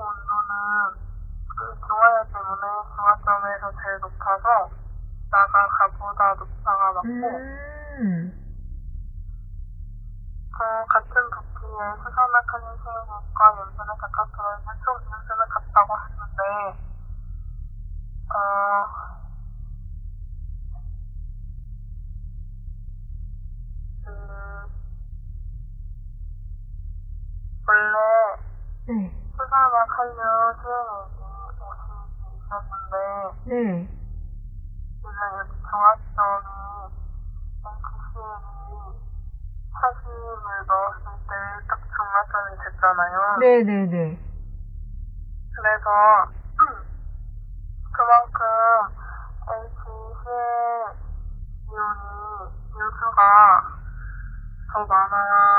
온도는 그 중화열 때문에 중화점에서 제일 높아서 나가 가보다 높다가 맞고 음. 그 같은 부피에 수산화 칼륨수용과 염산에 각각 들어있는 총 이온수는 같다고 하는데 어, 음, 원래 네. 칼륨 수용액이 50이 있었는데 네. 지금 여기 중화점이 NCCL이 40을 넣었을 때딱 중화점이 됐잖아요. 네네네. 그래서 그만큼 HCl 이온이 요소가 더 많아야